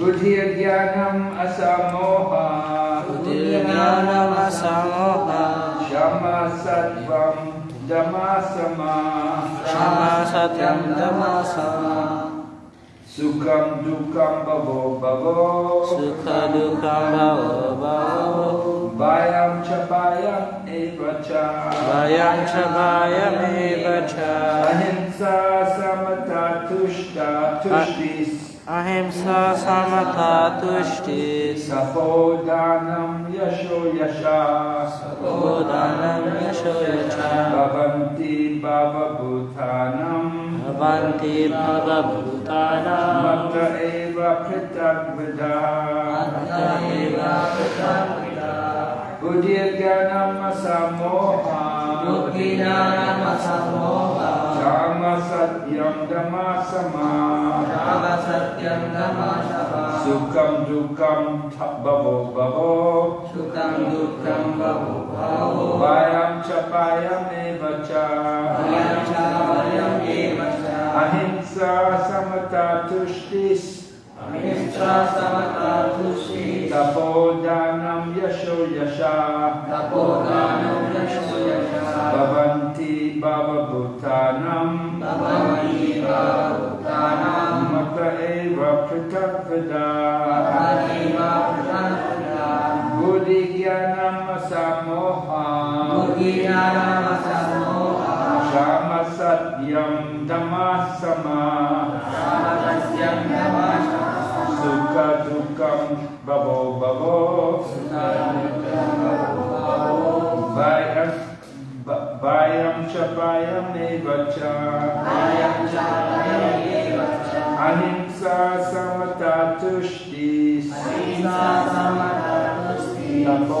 बुद्धिर्ज्ञानम् असमोहा। बुद्धिर्ज्ञानम् असमोहा क्षमा सत्वम् दमा समा क्षमा सत्यम् दमा समा सुखम दुखम भवो भवो। सुख दुखम भवो भवो। वायम च वायम एव च। वायम च वायम एव च। अहिंसा समता Yasho Yasha Bodhanam yasho yacha. Bhavanti Bhava Bhutanam Bhavanti bhavabhutanam. Mata Eva Pritak Atta eva pratamita. Buddhir Jnanam Asamoha Buddhinanam asamoha. Shama Satyam Dhamasama Shama satyam dhamashava. Sukham Dukham Bhavo Bhavo Sukam dukkam bhavo bhavo. Vayam Chapayam Evacha Vayam cha vayam eva cha. Ahimsa Samata Tushtis Ahimsa samata tushtis. Tapodhanam Yasho Yasha Tapodhanam yasho yasha. Bhavanti Bhava Bhutanam Bhavanti bhavabhutanam. Mata Eva Pritakvada Atta pratamita. Buddhi Jnanam Asamoha Buddhinanam asamoha. Shama Vayam Chapayam Evacha Vayam cha vayam eva cha. Ahimsa Samata Tushtis Ahimsa samata tushtis.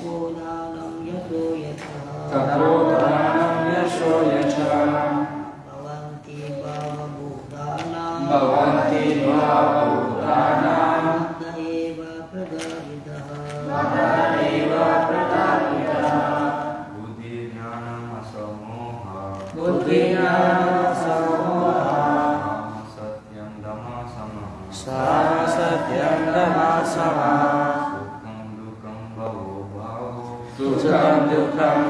Tá 14.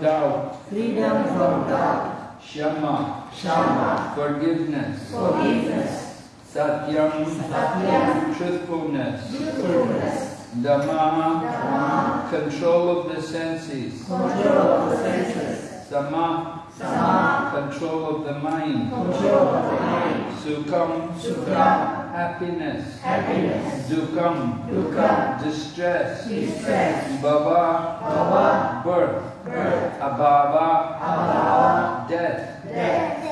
from doubt Freedom from doubt. Shama Shama. Forgiveness Forgiveness. Satyam Satyam. Truthfulness Truthfulness. Dhamma Dhamma. Control of the senses Control of the senses. Sama Sama. Control of the mind Control of the mind. Sukham Sukham. Happiness Happiness. Dukkam Dukkam. Distress Distress. Bhava Bhava. Birth Birth. Abhava Abhava. Death Death.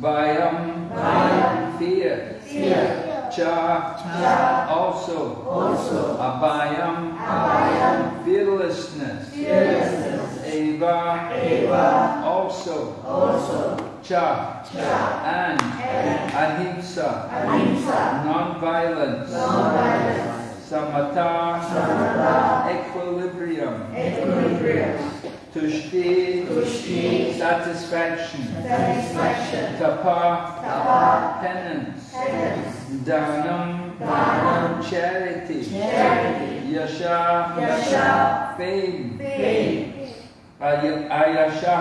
Bhayam Bhayam. Fear Fear. Cha Cha. Also Also. Abhayam Abhayam. Fearlessness Fearlessness. Eva Eva. Also Also. Cha Cha. and And. Ahimsa Ahimsa. Non-violence. Samatha Samatha. Equilibrium Equilibrium. Tushti Tushti. Satisfaction Satisfaction. Tapa Tapa. Penance Penance. Danam Dhanam. Charity Charity. Yasha Yasha. Fame Fame. Ay- Ayasha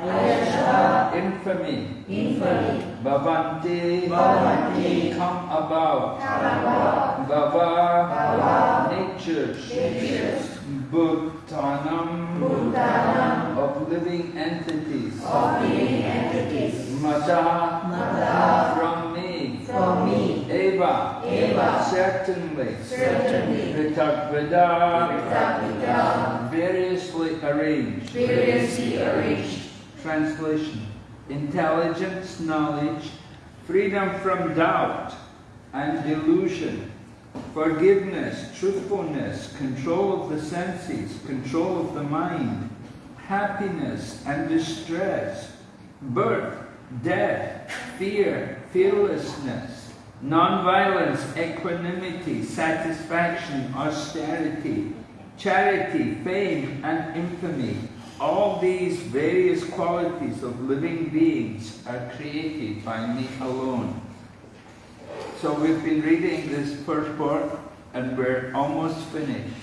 Ayasha. Infamy Infamy. Bhavanti Bhavanti. Come about Abhava. Bhava Bhava. Natures Natures. Bhutanam Bhutanam. of living entities Of living entities. Mata Mata. from From me. Eva Eva. certainly Certainly. Variously arranged Variously arranged. Translation Intelligence, knowledge, freedom from doubt and delusion, forgiveness, truthfulness, control of the senses, control of the mind, happiness and distress, birth, death, fear, fearlessness, non-violence, equanimity, satisfaction, austerity, charity, fame and infamy, all these various qualities of living beings are created by me alone. So we've been reading this first part and we're almost finished.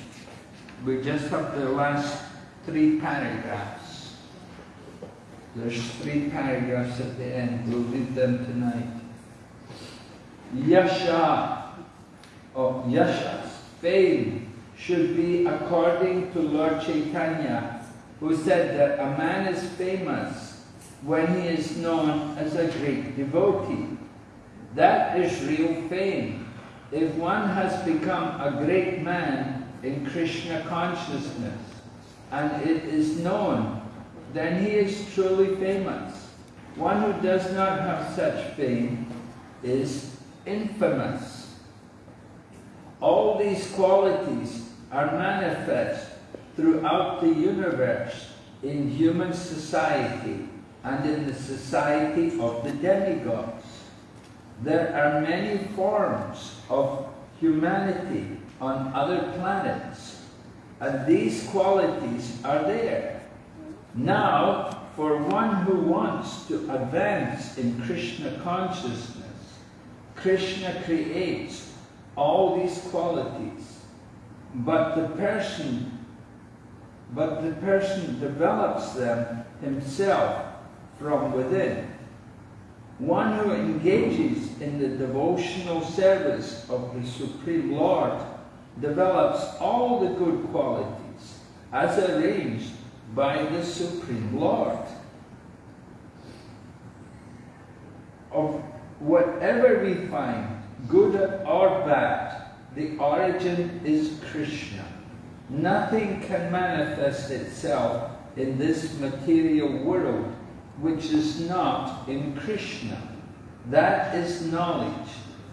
We just have the last three paragraphs. There's three paragraphs at the end. We'll read them tonight. Yasha, or Yashas, fame should be according to Lord Chaitanya, who said that a man is famous when he is known as a great devotee. That is real fame. If one has become a great man in Krishna consciousness and it is known, then he is truly famous. One who does not have such fame is infamous. All these qualities are manifest throughout the universe in human society and in the society of the demigods. There are many forms of humanity on other planets, and these qualities are there. Now, for one who wants to advance in Krishna consciousness, Krishna creates all these qualities, but the person but the person develops them himself from within. One who engages in the devotional service of the Supreme Lord develops all the good qualities as arranged by the Supreme Lord. Of whatever we find, good or bad, the origin is Krishna. Nothing can manifest itself in this material world which is not in Krishna. That is knowledge.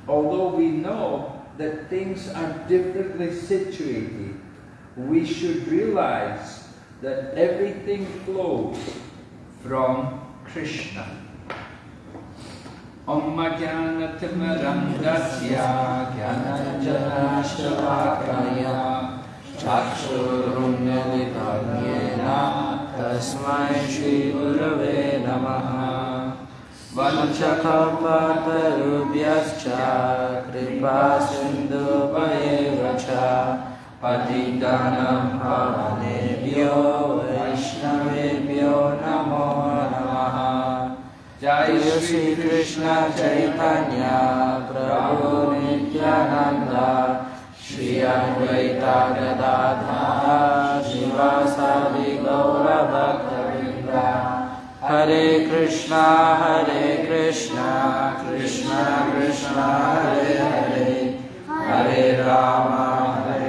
Although we know that things are differently situated, we should realize that everything flows from Krishna. ज्ञानतिमरङ्गस्या ज्ञानञ्जनाशलाकया चक्षुरुण्यनिधान्येन तस्मै श्रीगुरवे नमः। वंशकपातरुभ्यश्च कृपासिन्धुपयेव च पतितानां पावनेभ्यो वैष्णवेभ्यो नमो नमः। जय श्रीकृष्ण चैतन्य प्रभु नित्यानन्द। श्री अद्वैता गदाधर शिवासादि गौरभक्तवृन्द। हरे कृष्णा हरे कृष्णा कृष्णा कृष्णा, हरे हरे। हरे राम, हरे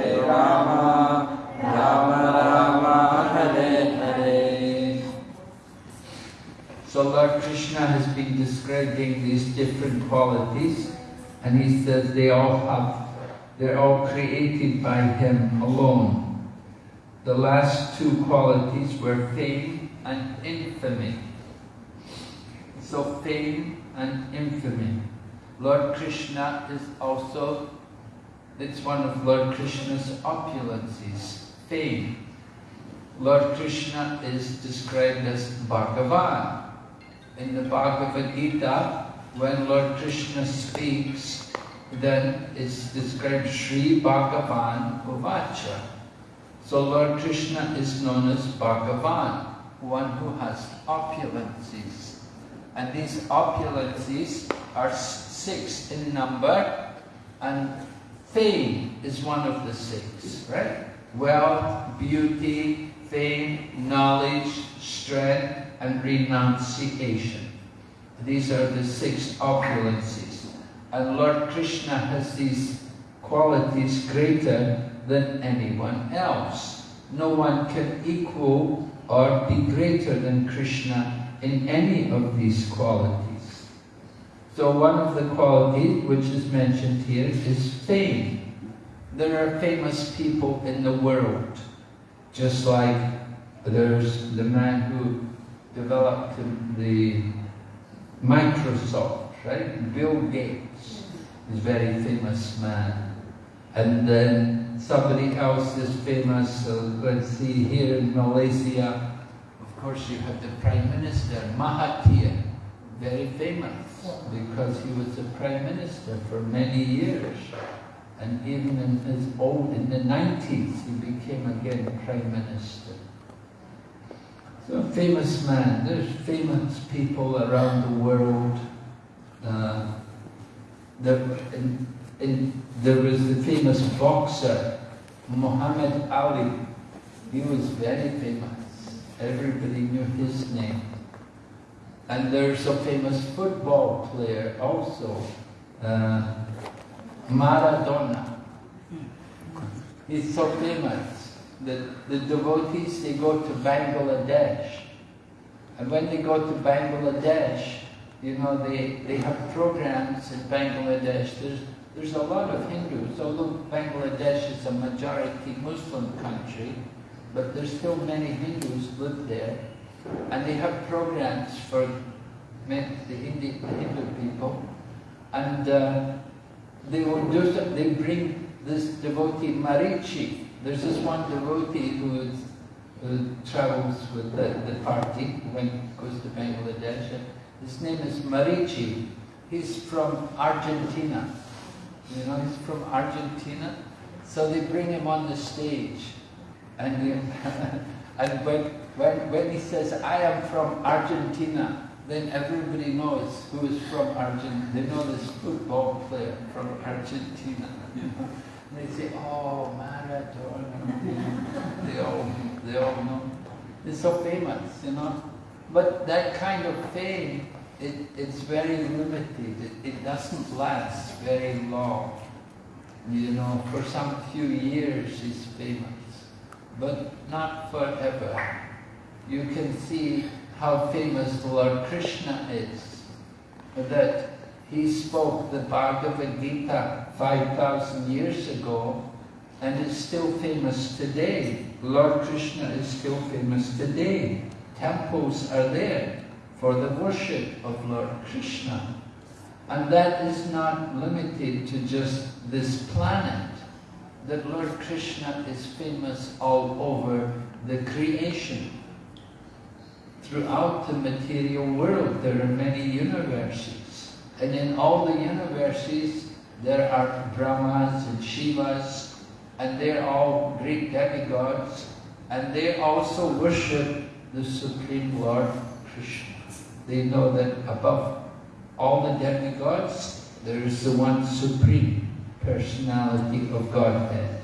describing these different qualities and he says they all have, they're all created by him alone. The last two qualities were fame and infamy. So fame and infamy. Lord Krishna is also, it's one of Lord Krishna's opulences, fame. Lord Krishna is described as Bhagavan. In the Bhagavad Gita, when Lord Krishna speaks, then it's described Sri Bhagavan Uvacha. So Lord Krishna is known as Bhagavan, one who has opulences. And these opulences are six in number, and fame is one of the six, right? Wealth, beauty, fame, knowledge, strength, and renunciation. These are the six opulences. And Lord Krishna has these qualities greater than anyone else. No one can equal or be greater than Krishna in any of these qualities. So one of the qualities which is mentioned here is fame. There are famous people in the world, just like there's the man who developed the Microsoft, right? Bill Gates is a very famous man. And then somebody else is famous, uh, let's see, here in Malaysia, of course you have the Prime Minister, Mahathir, very famous because he was the Prime Minister for many years. And even in his old, in the 90s, he became again Prime Minister. So a famous man. There's famous people around the world. Uh, there, in, in, there was the famous boxer, Muhammad Ali. He was very famous. Everybody knew his name. And there's a famous football player also, uh, Maradona. He's so famous that the devotees, they go to Bangladesh. And when they go to Bangladesh, you know, they, they have programs in Bangladesh. There's, there's a lot of Hindus, although Bangladesh is a majority Muslim country, but there's still many Hindus live there. And they have programs for the the Hindu people. And uh, they will do some, they bring this devotee Marichi. There's this one devotee who, is, who travels with the, the party when he goes to Bangladesh. His name is Marichi. He's from Argentina. You know, he's from Argentina. So they bring him on the stage. And, he, and when, when, when he says, I am from Argentina, then everybody knows who is from Argentina. They know this football player from Argentina. You know? They say, oh, Maradona. they all, they all know. It's so famous, you know. But that kind of fame, it, it's very limited. It, it doesn't last very long. You know, for some few years he's famous, but not forever. you can see how famous Lord Krishna is. That he spoke the Bhagavad Gita 5,000 years ago and is still famous today. Lord Krishna is still famous today. Temples are there for the worship of Lord Krishna. And that is not limited to just this planet. That Lord Krishna is famous all over the creation. Throughout the material world, there are many universes. And in all the universes, there are Brahmas and Shivas, and they're all great demigods, and they also worship the Supreme Lord Krishna. They know that above all the demigods, there is the one supreme personality of Godhead.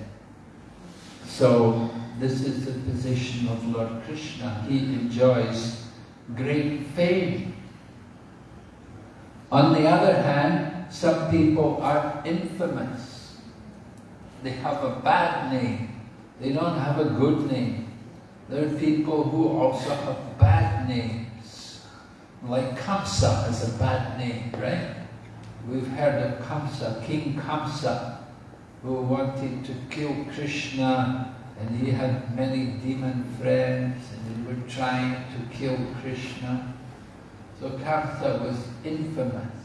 So this is the position of Lord Krishna. He enjoys great fame. On the other hand, some people are infamous. They have a bad name. They don't have a good name. There are people who also have bad names. Like Kamsa has a bad name, right? We've heard of Kamsa, King Kamsa, who wanted to kill Krishna and he had many demon friends and they were trying to kill Krishna. So Kamsa was infamous.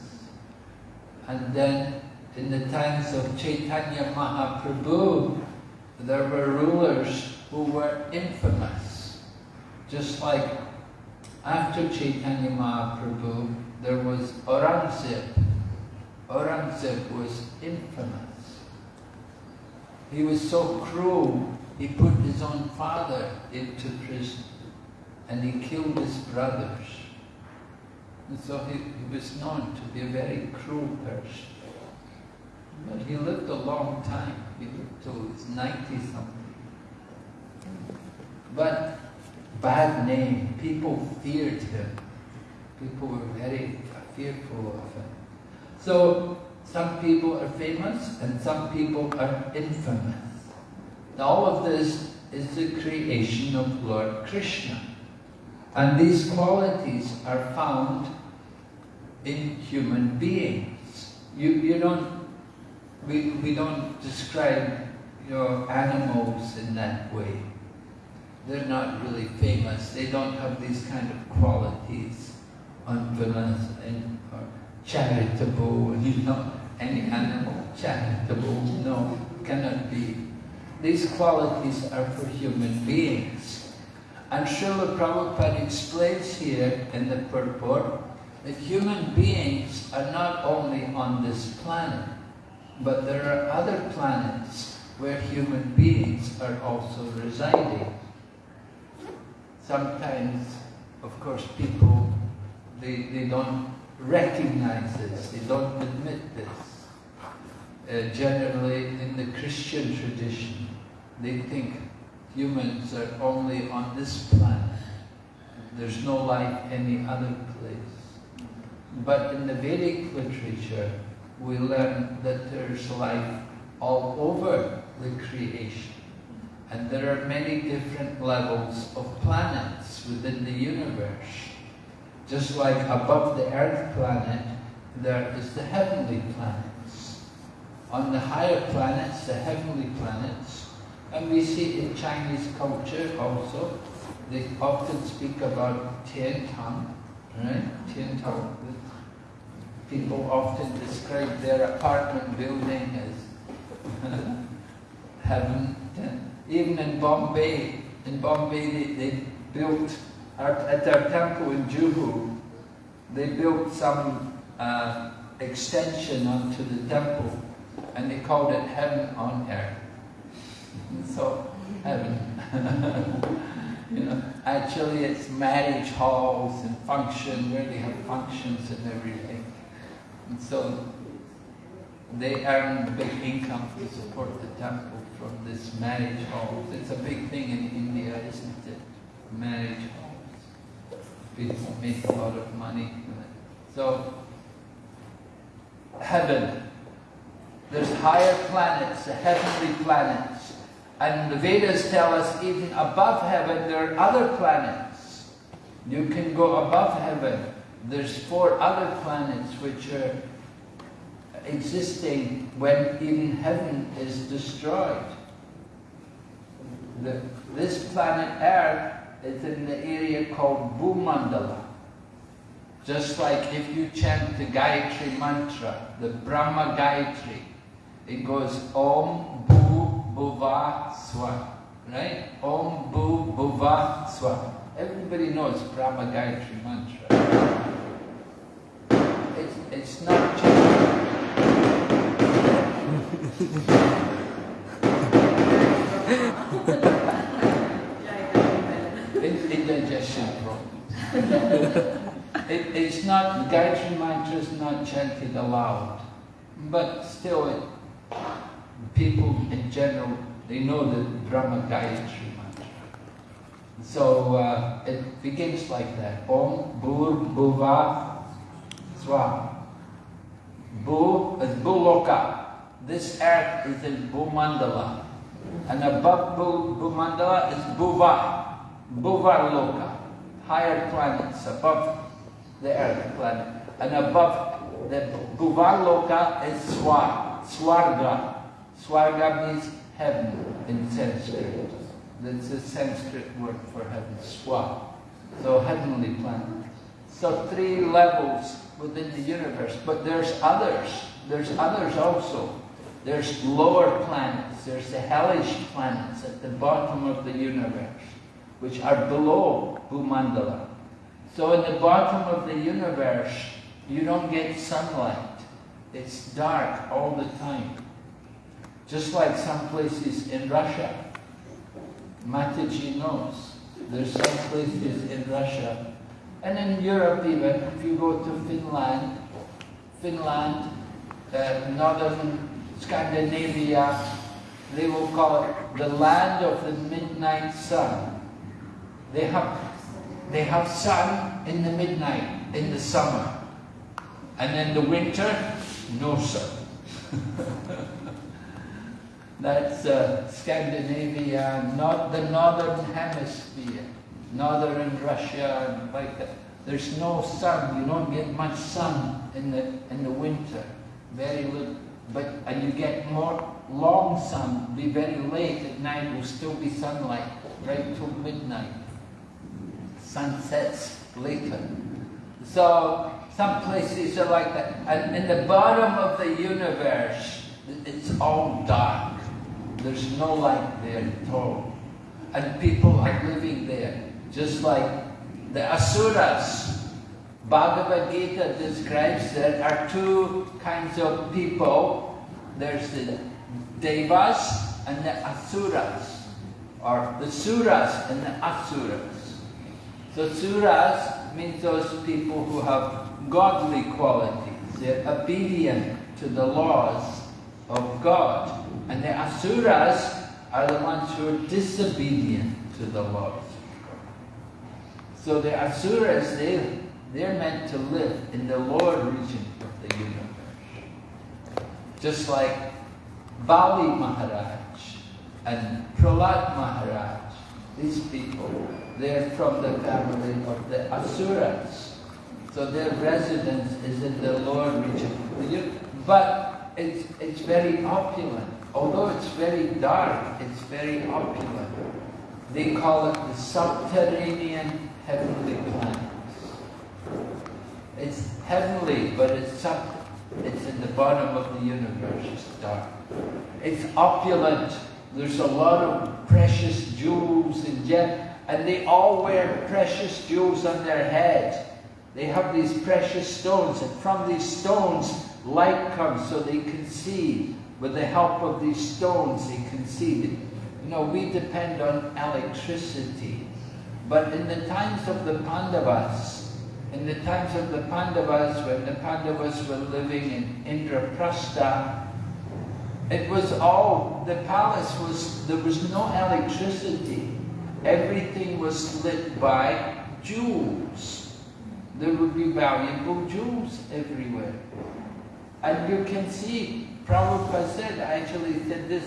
And then in the times of Chaitanya Mahaprabhu, there were rulers who were infamous. Just like after Chaitanya Mahaprabhu, there was Aurangzeb. Aurangzeb was infamous. He was so cruel, he put his own father into prison and he killed his brothers. And so he, he was known to be a very cruel person. But he lived a long time. He lived till was 90 something. But bad name, people feared him. People were very fearful of him. So some people are famous and some people are infamous. All of this is the creation of Lord Krishna. And these qualities are found in human beings. You, you don't, we, we don't describe your animals in that way. They're not really famous. They don't have these kind of qualities, unfamous and charitable, you know, any animal charitable, no, cannot be. These qualities are for human beings. And Srila Prabhupada explains here in the purport that human beings are not only on this planet, but there are other planets where human beings are also residing. Sometimes, of course, people, they, they don't recognize this, they don't admit this. Uh, generally, in the Christian tradition, they think humans are only on this planet. There's no life any other place. But in the Vedic literature, we learn that there's life all over the creation. And there are many different levels of planets within the universe. Just like above the earth planet, there is the heavenly planets. On the higher planets, the heavenly planets, and we see in Chinese culture also, they often speak about Tian Tang, right? Tang. People often describe their apartment building as heaven. Even in Bombay, in Bombay they, they built, at our temple in Juhu, they built some uh, extension onto the temple and they called it heaven on earth. So, heaven. you know, actually it's marriage halls and function where they have functions and everything. And so they earn big income to support the temple from this marriage halls. It's a big thing in India, isn't it? Marriage halls. People make a lot of money. So, heaven. There's higher planets, the heavenly planets. And the Vedas tell us even above heaven there are other planets. You can go above heaven. There's four other planets which are existing when even heaven is destroyed. The, this planet Earth is in the area called Bhumandala. Just like if you chant the Gayatri mantra, the Brahma Gayatri, it goes Om Bhu Bhuva Swa, right? Om Bhu Bhuva Swa. Everybody knows Brahma Gayatri mantra. It's, it's not just indigestion problems. It, it's not, Gayatri mantra is not chanted aloud, but still it, people in general, they know the Brahma Gayatri mantra. So uh, it begins like that. Om Bhur Bhuva Swa. Bhu is Bhuloka. This earth is in Bhumandala. And above Bhu, Bhumandala is Bhuva. Bhuva Loka. Higher planets above the earth planet. And above the Bhuva Loka is Swar. Swarga. Swarga means heaven in Sanskrit. That's a Sanskrit word for heaven, Swa. So heavenly planet. So three levels within the universe, but there's others. There's others also. There's lower planets. There's the hellish planets at the bottom of the universe, which are below Bhumandala. So in the bottom of the universe, you don't get sunlight. It's dark all the time. Just like some places in Russia. Mataji knows. There's some places in Russia and in Europe even, if you go to Finland, Finland, uh, northern Scandinavia, they will call it the land of the midnight sun. They have, they have sun in the midnight, in the summer. And in the winter, no sun. That's uh, Scandinavia, not the northern hemisphere, northern Russia, and like that. There's no sun. You don't get much sun in the in the winter. Very little, but and you get more long sun. Be very late at night. Will still be sunlight right till midnight. Sun sets later. So some places are like that. And in the bottom of the universe, it's all dark. There's no light there at all. And people are living there, just like the Asuras. Bhagavad Gita describes there are two kinds of people. There's the Devas and the Asuras, or the Suras and the Asuras. So Suras means those people who have godly qualities. They're obedient to the laws of God. And the Asuras are the ones who are disobedient to the God. So the Asuras, they, they're meant to live in the lower region of the universe. Just like Bali Maharaj and Prahlad Maharaj, these people, they're from the family of the Asuras. So their residence is in the lower region. But it's, it's very opulent. Although it's very dark, it's very opulent. They call it the subterranean heavenly planets. It's heavenly, but it's sub, it's in the bottom of the universe. It's dark. It's opulent. There's a lot of precious jewels and gems, and they all wear precious jewels on their head. They have these precious stones, and from these stones, light comes so they can see. With the help of these stones, he see. You know, we depend on electricity. But in the times of the Pandavas, in the times of the Pandavas, when the Pandavas were living in Indraprastha, it was all, the palace was, there was no electricity. Everything was lit by jewels. There would be valuable jewels everywhere. And you can see, Prabhupada said, actually said this,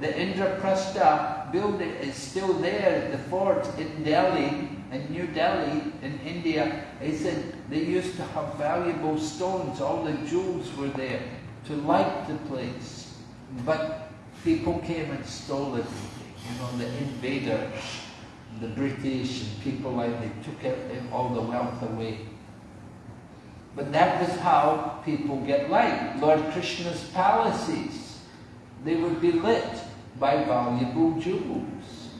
the Indraprastha building is still there, the fort in Delhi, in New Delhi, in India, he said they used to have valuable stones, all the jewels were there to light the place. But people came and stole everything, you know, the invaders, the British and people like they took it, all the wealth away. But that was how people get light. Lord Krishna's palaces, they would be lit by valuable jewels.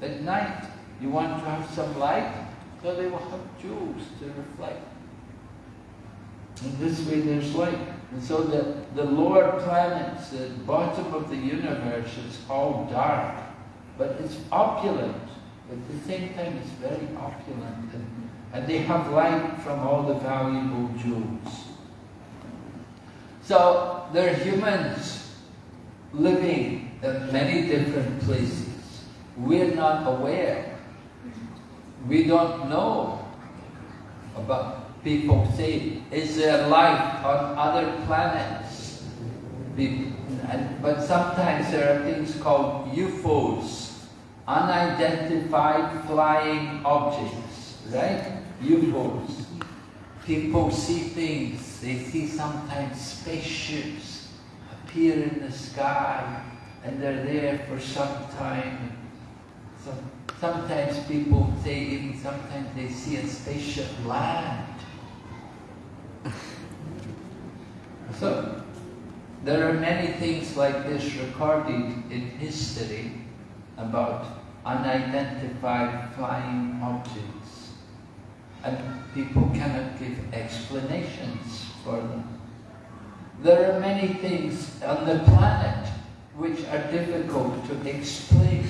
At night, you want to have some light, so they will have jewels to reflect. In this way there's light. And so the, the lower planets, the bottom of the universe is all dark, but it's opulent. At the same time, it's very opulent. And they have light from all the valuable jewels. So there are humans living in many different places. We're not aware. We don't know about people say, is there life on other planets? But sometimes there are things called UFOs, unidentified flying objects, right? UFOs. People see things, they see sometimes spaceships appear in the sky and they're there for some time. So, sometimes people say even sometimes they see a spaceship land. So there are many things like this recorded in history about unidentified flying objects. And people cannot give explanations for them. There are many things on the planet which are difficult to explain.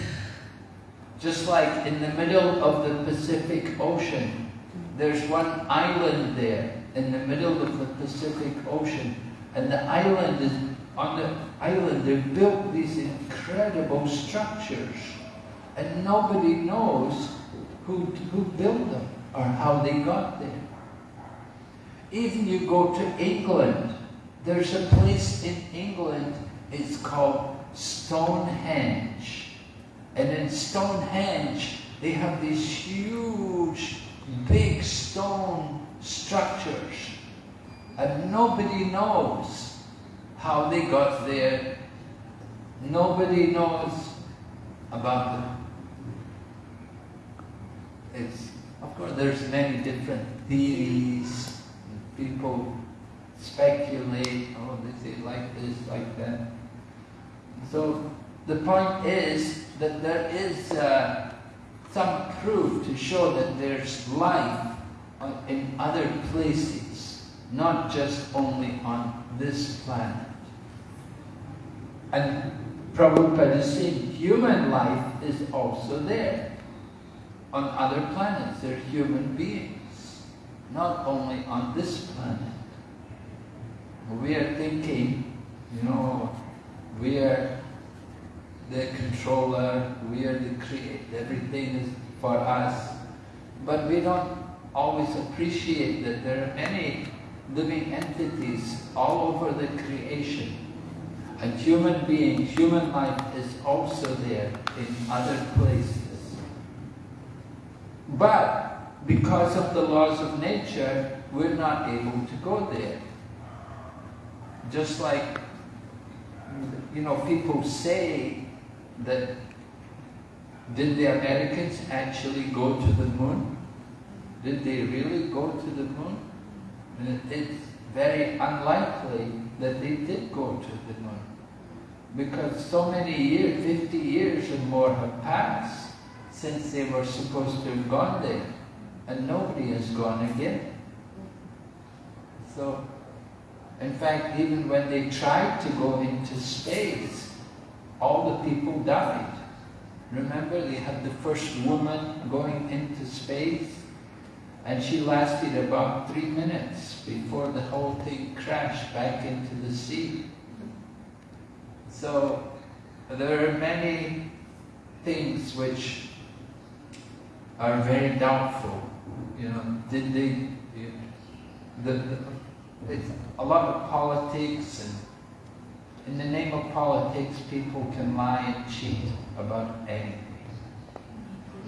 Just like in the middle of the Pacific Ocean, there's one island there in the middle of the Pacific Ocean, and the island is on the island they've built these incredible structures, and nobody knows who who built them or how they got there. Even you go to England, there's a place in England, it's called Stonehenge. And in Stonehenge, they have these huge, big stone structures. And nobody knows how they got there. Nobody knows about them. It's, of course, there's many different theories. People speculate, oh, this is like this, like that. So the point is that there is uh, some proof to show that there's life in other places, not just only on this planet. And Prabhupada is human life is also there. On other planets, there are human beings, not only on this planet. We are thinking, you know, we are the controller, we are the creator, everything is for us. But we don't always appreciate that there are many living entities all over the creation. And human being, human life is also there in other places. But because of the laws of nature, we're not able to go there. Just like, you know, people say that did the Americans actually go to the moon? Did they really go to the moon? And it's very unlikely that they did go to the moon. Because so many years, 50 years or more have passed since they were supposed to have gone there. And nobody has gone again. So, in fact, even when they tried to go into space, all the people died. Remember, they had the first woman going into space, and she lasted about three minutes before the whole thing crashed back into the sea. So, there are many things which are very doubtful. You know, did they, the, the, it's a lot of politics and in the name of politics, people can lie and cheat about anything.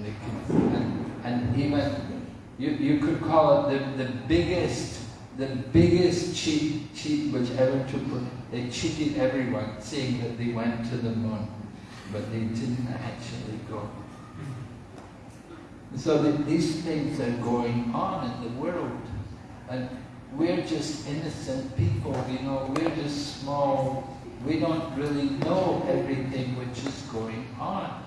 Can, and, and even you, you could call it the, the biggest the biggest cheat cheat which ever took place. They cheated everyone, saying that they went to the moon, but they didn't actually go. So that these things are going on in the world, and we're just innocent people. You know, we're just small. We don't really know everything which is going on.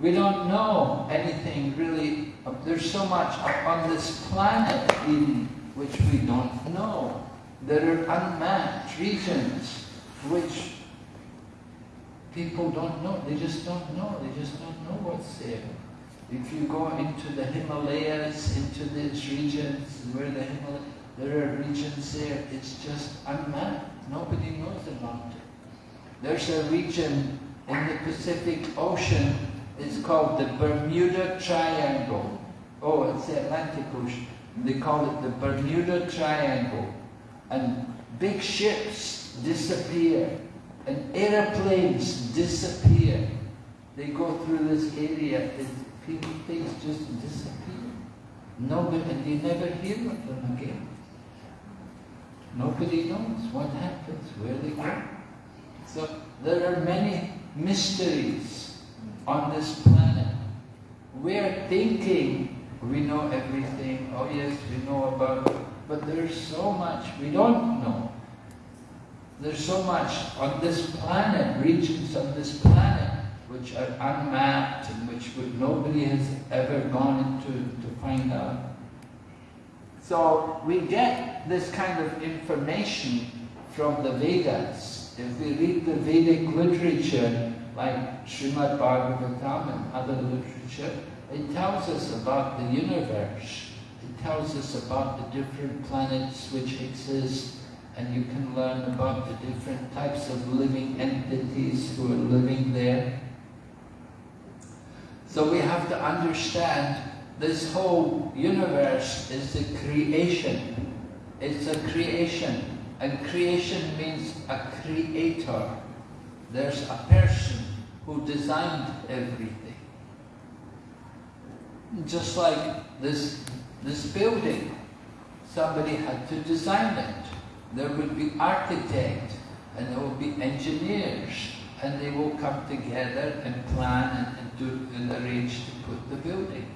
We don't know anything really. There's so much on this planet even which we don't know. There are unmapped regions which people don't know. They just don't know. They just don't know what's there. If you go into the Himalayas, into these regions where the Himalayas, there are regions there, it's just unmapped. Nobody knows about it. There's a region in the Pacific Ocean, it's called the Bermuda Triangle. Oh, it's the Atlantic Ocean. They call it the Bermuda Triangle. And big ships disappear, and airplanes disappear. They go through this area, and people, things just disappear. Nobody, and you never hear of them again. Nobody knows what happens, where they go. So there are many mysteries on this planet. We're thinking we know everything. Oh yes, we know about it. But there's so much we don't know. There's so much on this planet, regions on this planet, which are unmapped and which nobody has ever gone into to find out. So we get this kind of information from the Vedas. If we read the Vedic literature, like Srimad Bhagavatam and other literature, it tells us about the universe. It tells us about the different planets which exist, and you can learn about the different types of living entities who are living there. So we have to understand this whole universe is a creation. It's a creation. And creation means a creator. There's a person who designed everything. Just like this, this building, somebody had to design it. There would be architect, and there will be engineers, and they will come together and plan and, and do and arrange to put the building.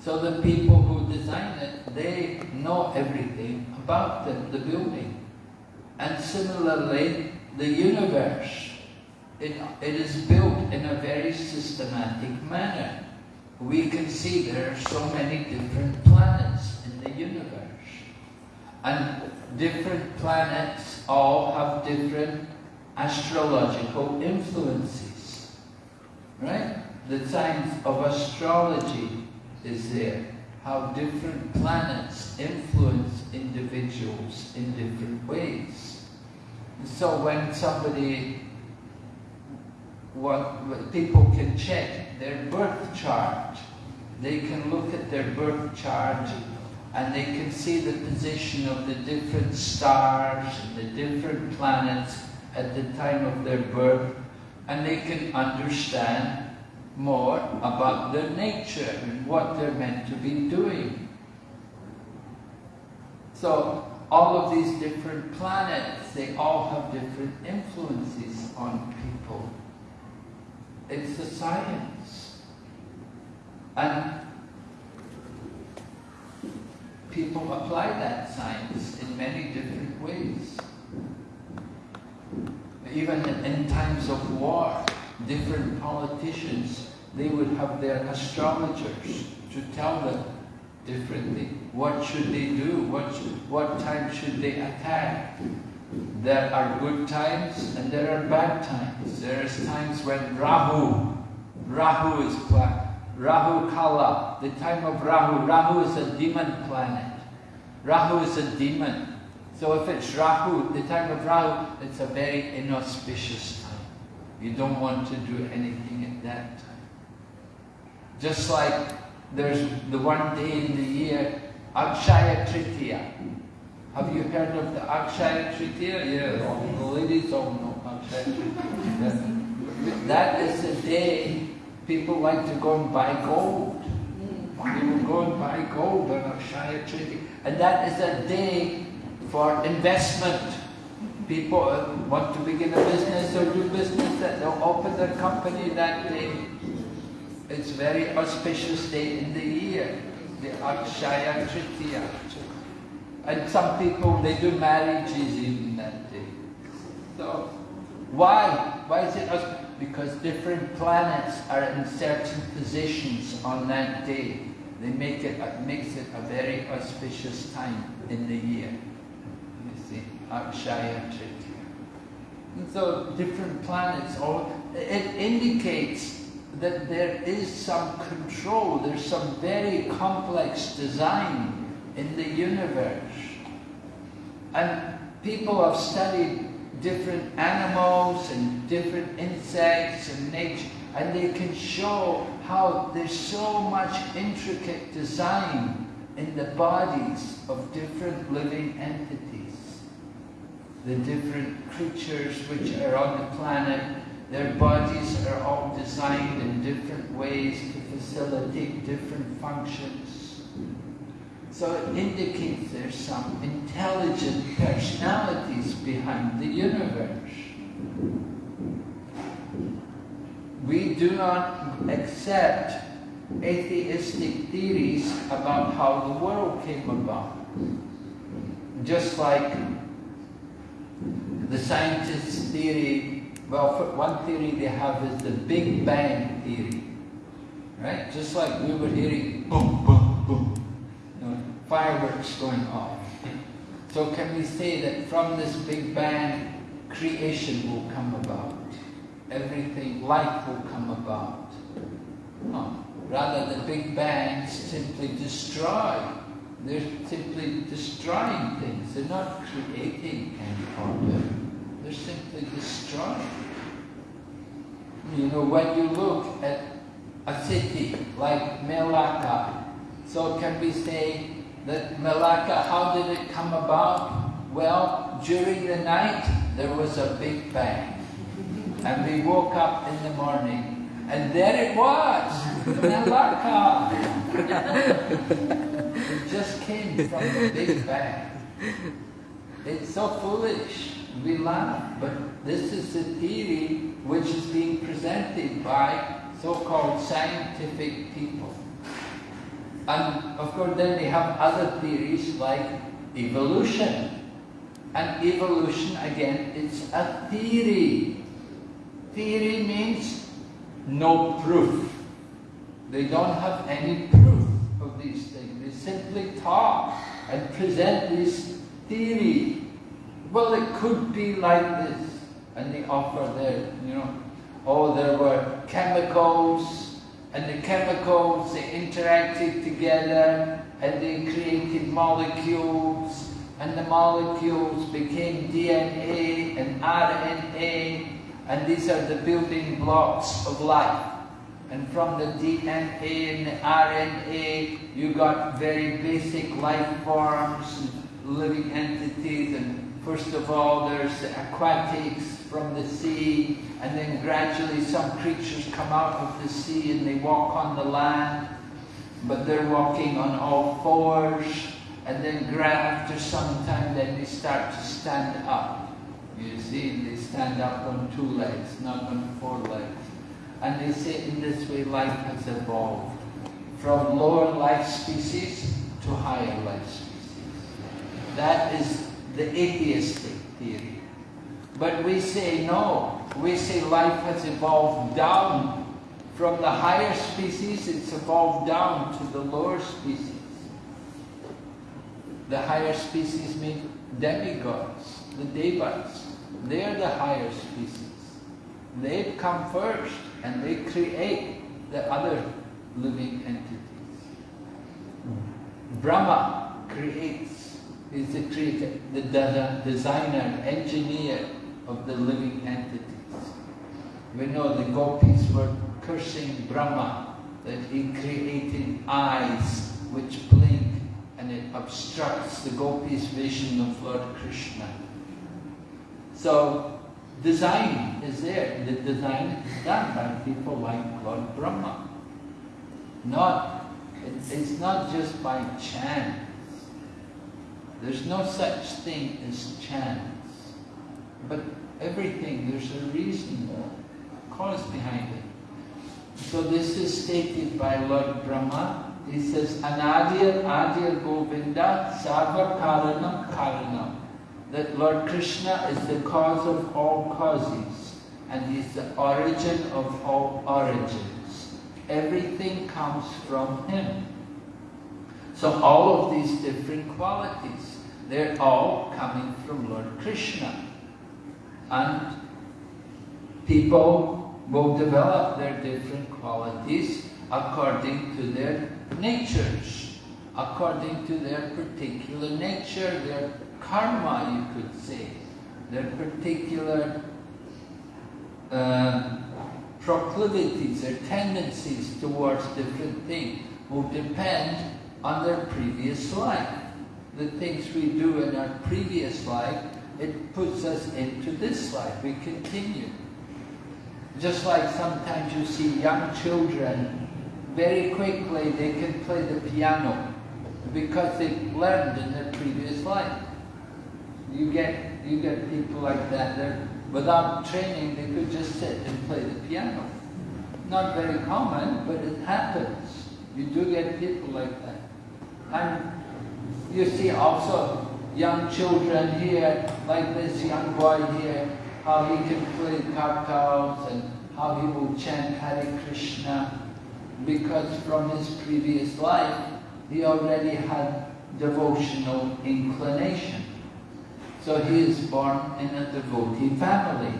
So the people who design it, they know everything about the, the building. And similarly, the universe, it, it is built in a very systematic manner. We can see there are so many different planets in the universe. And different planets all have different astrological influences. Right? The science of astrology is there, how different planets influence individuals in different ways. So when somebody, what, people can check their birth chart, they can look at their birth chart and they can see the position of the different stars and the different planets at the time of their birth and they can understand more about their nature and what they're meant to be doing. So all of these different planets, they all have different influences on people. It's a science. And people apply that science in many different ways. Even in times of war, different politicians, they would have their astrologers to tell them differently. What should they do? What, what time should they attack? There are good times and there are bad times. There is times when Rahu, Rahu is Rahu Kala, the time of Rahu. Rahu is a demon planet. Rahu is a demon. So if it's Rahu, the time of Rahu, it's a very inauspicious time. You don't want to do anything at that time. Just like there's the one day in the year, Akshaya Tritiya. Have you heard of the Akshaya Tritiya? Yeah, all the ladies all know Akshaya Tritiya. That is the day people like to go and buy gold. They will go and buy gold on Akshaya Tritiya. And that is a day for investment. People uh, want to begin a business or do business, that they'll open their company that day. It's very auspicious day in the year, the Akshaya Tritiya. And some people, they do marriages even that day. So, why? Why is it auspicious? Because different planets are in certain positions on that day. They make it, it makes it a very auspicious time in the year. And so different planets, all, it indicates that there is some control, there's some very complex design in the universe. And people have studied different animals and different insects and nature, and they can show how there's so much intricate design in the bodies of different living entities. The different creatures which are on the planet, their bodies are all designed in different ways to facilitate different functions. So it indicates there's some intelligent personalities behind the universe. We do not accept atheistic theories about how the world came about. Just like the scientists' theory, well, one theory they have is the Big Bang theory. Right? Just like we were hearing boom, boom, boom, you know, fireworks going off. So can we say that from this Big Bang, creation will come about? Everything, life will come about? No. Rather, the Big Bang simply destroy. They're simply destroying things. They're not creating any order. They're simply destroying. You know, when you look at a city like Melaka, so can we say that Malacca, how did it come about? Well, during the night, there was a big bang. And we woke up in the morning, and there it was, Malacca. just came from the big bang. It's so foolish. We laugh, but this is the theory which is being presented by so-called scientific people. And of course then they have other theories like evolution. And evolution, again, it's a theory. Theory means no proof. They don't have any proof of these simply talk and present this theory. Well, it could be like this. And they offer their, you know, oh, there were chemicals and the chemicals, they interacted together and they created molecules and the molecules became DNA and RNA and these are the building blocks of life. And from the DNA and the RNA, you got very basic life forms, and living entities, and first of all, there's the aquatics from the sea, and then gradually some creatures come out of the sea and they walk on the land, but they're walking on all fours, and then after some time, then they start to stand up. You see, they stand up on two legs, not on four legs. And they say in this way life has evolved from lower life species to higher life species. That is the atheistic theory. But we say no. We say life has evolved down from the higher species, it's evolved down to the lower species. The higher species mean demigods, the devas. They're the higher species. They've come first and they create the other living entities. Brahma creates, is the creator, the designer, engineer of the living entities. We know the gopis were cursing Brahma that he created eyes which blink and it obstructs the gopis' vision of Lord Krishna. So design is there. The design is done by people like Lord Brahma. Not, it's not just by chance. There's no such thing as chance. But everything, there's a reason, a cause behind it. So this is stated by Lord Brahma. He says, Anadir Adir Govinda Sarva Karanam Karanam. That Lord Krishna is the cause of all causes and He is the origin of all origins. Everything comes from Him. So all of these different qualities, they're all coming from Lord Krishna. And people will develop their different qualities according to their natures, according to their particular nature, their karma, you could say, their particular uh, proclivities, their tendencies towards different things will depend on their previous life. The things we do in our previous life, it puts us into this life. We continue. Just like sometimes you see young children, very quickly they can play the piano because they learned in their previous life. You get, you get people like that, they're, without training they could just sit and play the piano. Not very common, but it happens. You do get people like that. And you see also young children here, like this young boy here, how he can play kartals and how he will chant Hare Krishna because from his previous life he already had devotional inclination. So he is born in a devotee family.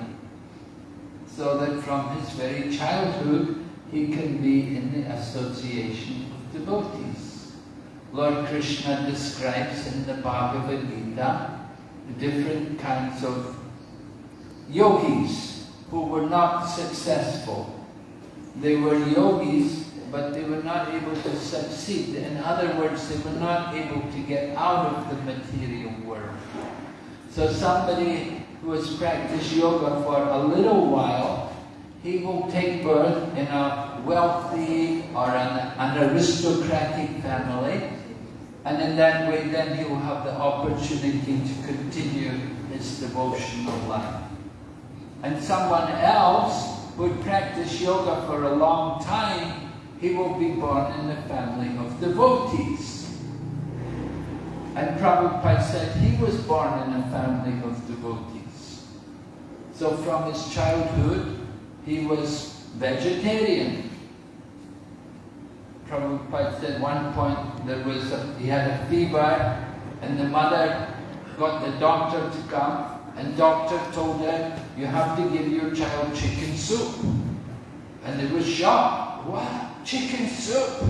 So that from his very childhood he can be in the association of devotees. Lord Krishna describes in the Bhagavad Gita different kinds of yogis who were not successful. They were yogis, but they were not able to succeed. In other words, they were not able to get out of the material world. So somebody who has practiced yoga for a little while, he will take birth in a wealthy or an, an aristocratic family, and in that way then he will have the opportunity to continue his devotional life. And someone else who would practice yoga for a long time, he will be born in the family of devotees. And Prabhupada said he was born in a family of devotees. So from his childhood, he was vegetarian. Prabhupada said one point there was a, he had a fever and the mother got the doctor to come and doctor told her, you have to give your child chicken soup. And they were shocked. What? Chicken soup?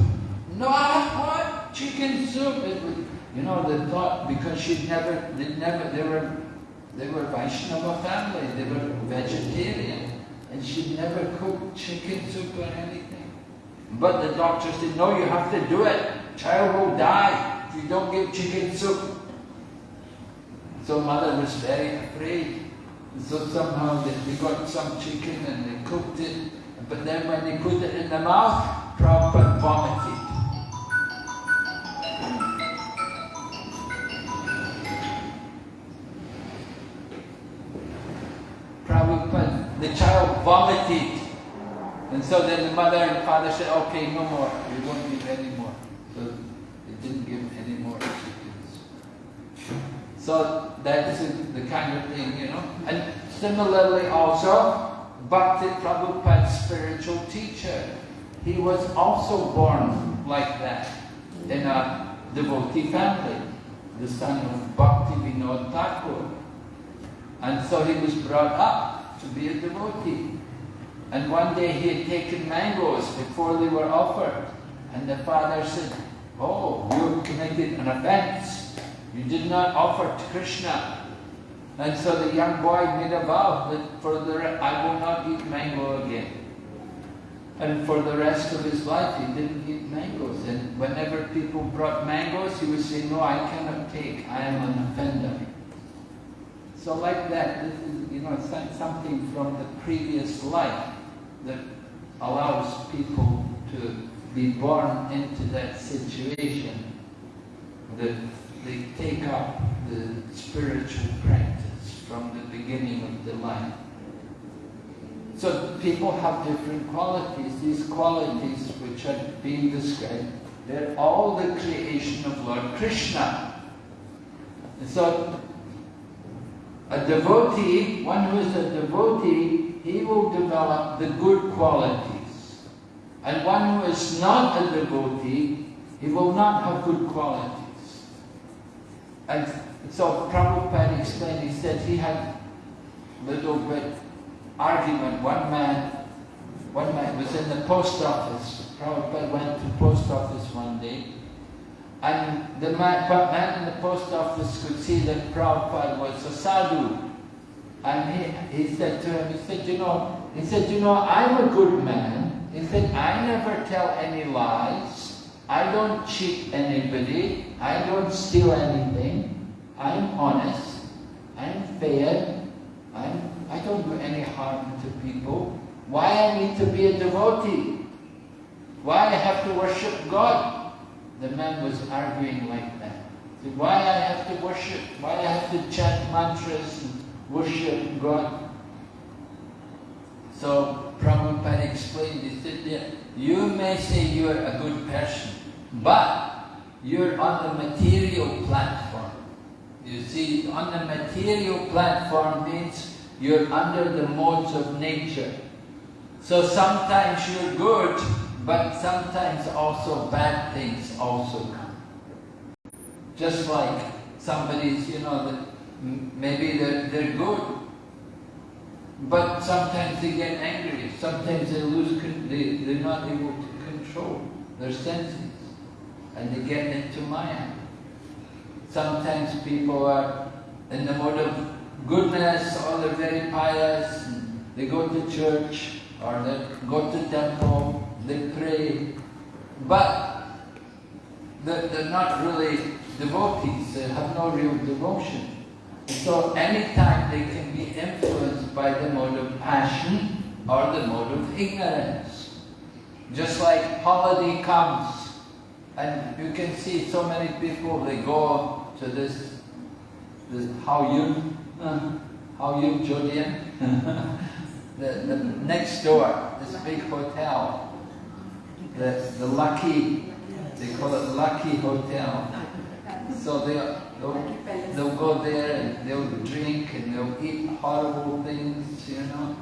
No, what? Chicken soup? It was, you know, they thought because she'd never, they never, they were, they were Vaishnava family, they were vegetarian, and she'd never cooked chicken soup or anything. But the doctor said, no, you have to do it. Child will die if you don't give chicken soup. So mother was very afraid. So somehow they, they got some chicken and they cooked it. But then when they put it in the mouth, Prabhupada vomited. Child vomited. And so then the mother and father said, okay, no more. We won't give any more. So they didn't give any more. So that's the kind of thing, you know. And similarly also, Bhakti Prabhupada's spiritual teacher, he was also born like that in a devotee family, the son of Bhakti Vinod Thakur. And so he was brought up to be a devotee. And one day he had taken mangoes before they were offered. And the father said, Oh, you committed an offense. You did not offer to Krishna. And so the young boy made a vow that for the I will not eat mango again. And for the rest of his life he didn't eat mangoes. And whenever people brought mangoes, he would say, No, I cannot take. I am an offender. So like that, this is, you know, some- something from the previous life that allows people to be born into that situation that they take up the spiritual practice from the beginning of the life. So people have different qualities. These qualities which are being described, they're all the creation of Lord Krishna. And so a devotee, one who is a devotee, he will develop the good qualities. And one who is not a devotee, he will not have good qualities. And so Prabhupada explained, he said he had little bit argument. One man, one man was in the post office. Prabhupada went to post office one day, and the man, man in the post office could see that Prabhupada was a sadhu. And he, he said to him, he said, you know, he said, you know, I'm a good man. He said, I never tell any lies. I don't cheat anybody. I don't steal anything. I'm honest. I'm fair. I'm, I don't do any harm to people. Why I need to be a devotee? Why I have to worship God? The man was arguing like that. Why I have to worship? Why I have to chant mantras worship God? So Prabhupada explained, he said, yeah, you may say you're a good person, but you're on the material platform. You see, on the material platform means you're under the modes of nature. So sometimes you're good, but sometimes also bad things also come. Just like somebody's, you know, m- maybe they're, they're good, but sometimes they get angry, sometimes they lose, they, they're not able to control their senses, and they get into Maya. Sometimes people are in the mode of goodness, or they're very pious, they go to church, or they go to temple, they pray, but they're, they're not really devotees, they have no real devotion. So anytime they can be influenced by the mode of passion or the mode of ignorance. Just like holiday comes, and you can see so many people, they go to this, this Yun, uh, Hao Yun Jodian, the, the next door, this big hotel, the, the Lucky, they call it Lucky Hotel. So they, they'll, they'll go there and they'll drink and they'll eat horrible things, you know.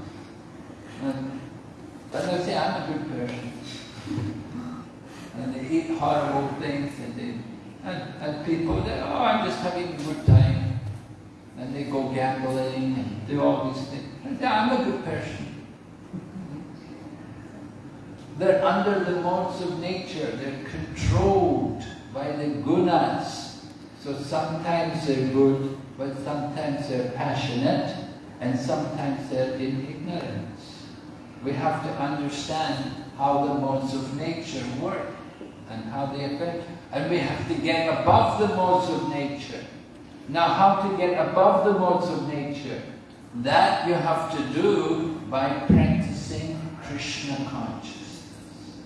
And, but they'll say, I'm a good person. And they eat horrible things and they, and, and people, they, oh, I'm just having a good time. And they go gambling and do all these things. And I'm a good person. They're under the modes of nature. They're controlled by the gunas. So sometimes they're good, but sometimes they're passionate, and sometimes they're in ignorance. We have to understand how the modes of nature work and how they affect. And we have to get above the modes of nature. Now how to get above the modes of nature? That you have to do by practicing Krishna consciousness.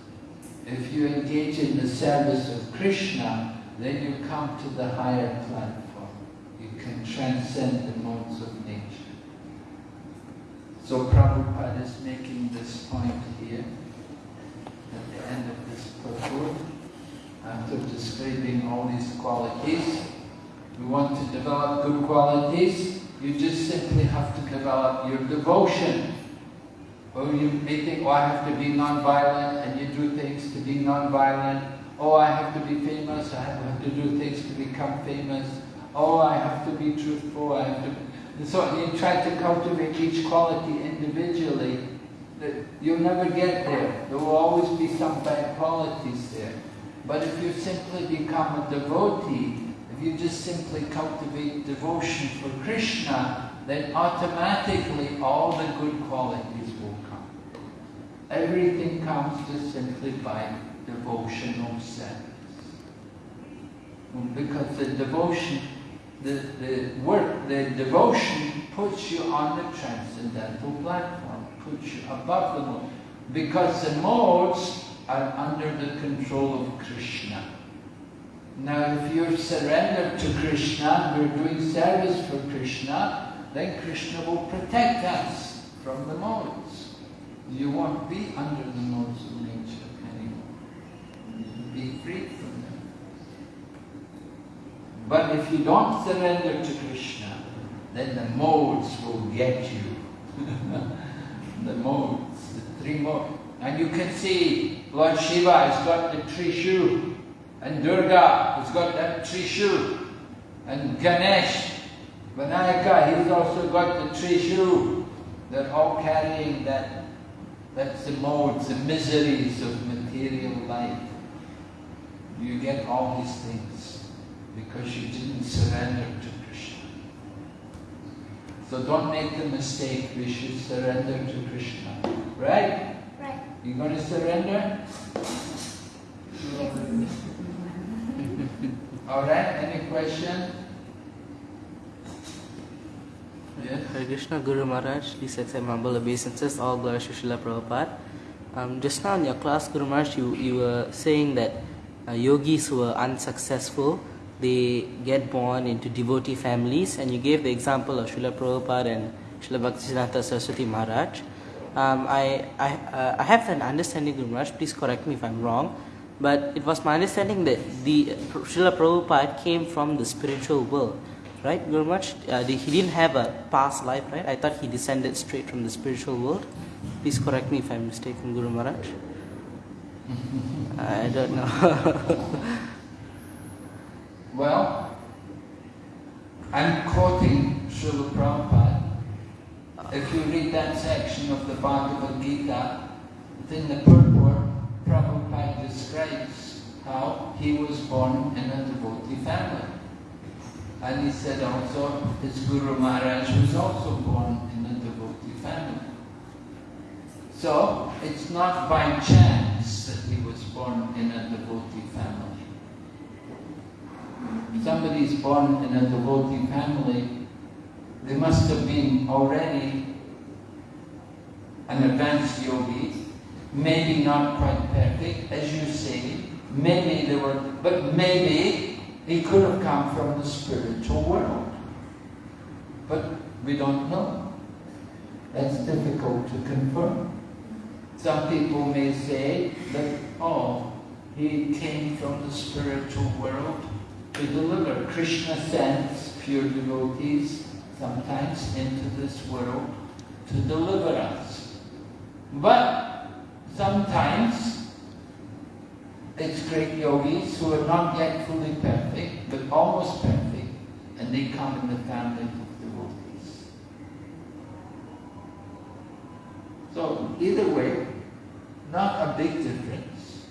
If you engage in the service of Krishna, then you come to the higher platform. You can transcend the modes of nature. So Prabhupada is making this point here at the end of this purport. After describing all these qualities, we want to develop good qualities. You just simply have to develop your devotion. Or you may think, oh, I have to be non-violent, and you do things to be non-violent. Oh, I have to be famous, I have to do things to become famous. Oh, I have to be truthful, I have to... And so you try to cultivate each quality individually, you'll never get there. There will always be some bad qualities there. But if you simply become a devotee, if you just simply cultivate devotion for Krishna, then automatically all the good qualities will come. Everything comes just simply by devotional service. Um, because the devotion the, the work, the devotion puts you on the transcendental platform, puts you above the mode. Because the modes are under the control of Krishna. Now, if you're surrendered to Krishna, we're doing service for Krishna, then Krishna will protect us from the modes. You won't be under the modes of be free from them. But if you don't surrender to Krishna, then the modes will get you. the modes, the three modes. And you can see Lord Shiva has got the Trishul, and Durga has got that Trishul, and Ganesh, Vinayaka, he's also got the Trishul. They're all carrying that. That's the modes, the miseries of material life. You get all these things because you didn't surrender to Krishna. So don't make the mistake, we should surrender to Krishna. Right? Right. You going to surrender? All right, any question? Yes? Hare Krishna Guru Maharaj, please accept my humble obeisances, all glory to Srila Prabhupada. Um, just now in your class, Guru Maharaj, you, you were saying that uh, yogis who are unsuccessful, they get born into devotee families, and you gave the example of Srila Prabhupada and Srila Bhaktisiddhanta Saraswati Maharaj. Um, I, I, uh, I have an understanding, Guru Maharaj, please correct me if I'm wrong, but it was my understanding that the Srila Prabhupada came from the spiritual world. Right, Guru Maharaj? Uh, he didn't have a past life, right? I thought he descended straight from the spiritual world. Please correct me if I'm mistaken, Guru Maharaj. I don't know. Well, I'm quoting Srila Prabhupada. If you read that section of the Bhagavad Gita, in the purport, Prabhupada describes how he was born in a devotee family. And he said also his Guru Maharaj was also born in a devotee family. So it's not by chance that he was born in a devotee family. If is born in a devotee family, they must have been already an advanced yogi, maybe not quite perfect, as you say, maybe they were, but maybe he could have come from the spiritual world. But we don't know. That's difficult to confirm. Some people may say that, oh, he came from the spiritual world to deliver. Krishna sends pure devotees sometimes into this world to deliver us. But sometimes it's great yogis who are not yet fully perfect, but almost perfect, and they come in the family of devotees. So either way, not a big difference.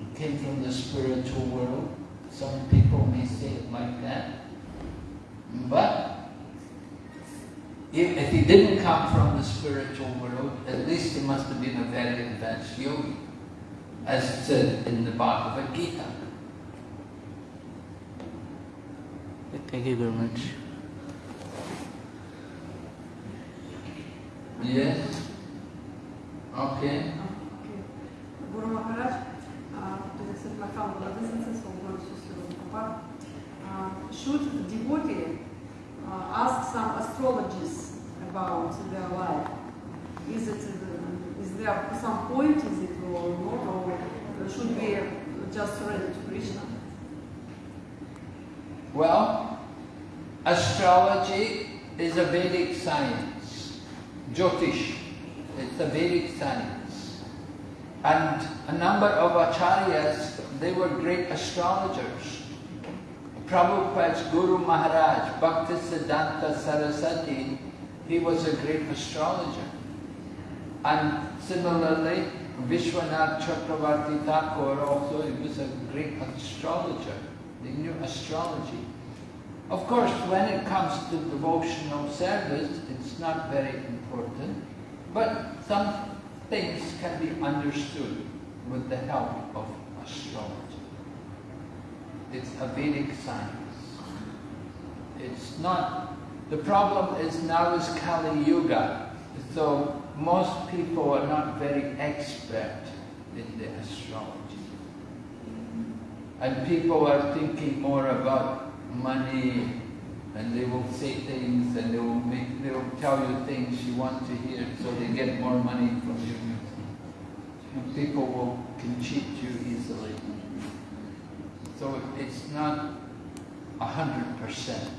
It came from the spiritual world. Some people may say it like that. But if, if he didn't come from the spiritual world, at least he must have been a very advanced yogi, as it said in the Bhagavad Gita. Thank you, very Maharaj. Yes? Okay. Guru Maharaj, to accept my humble obeisances for going to Srila Prabhupada, uh, should devotee uh, ask some astrologers about their life? Is it uh, is there some point is it or not, or should we just surrender to Krishna? Well, astrology is a Vedic science. Jyotish, it's a Vedic science. And a number of acharyas, they were great astrologers. Prabhupada's Guru Maharaj, Bhaktisiddhanta Saraswati, he was a great astrologer. And similarly, Vishwanath Chakravarti Thakur also, he was a great astrologer. They knew astrology. Of course, when it comes to devotional service, it's not very important, but some things can be understood with the help of astrology. It's a Vedic science. it's not, the problem is now is Kali Yuga. So most people are not very expert in the astrology. And people are thinking more about money and they will say things and they will make, they will tell you things you want to hear so they get more money from you. And people will, can cheat you easily. So it's not a hundred percent.